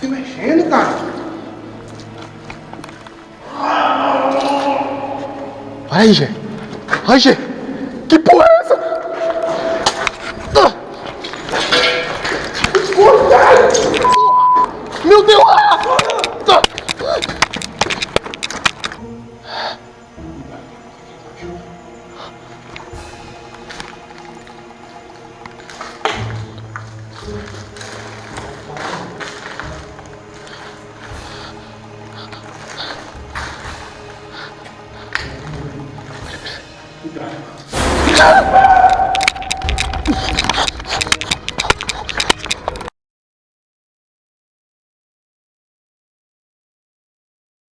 se mexendo, cara. Olha aí, Gê. Olha, Gê. Que porra é essa? Ah! Meu Deus! Ah! Ah! Ah!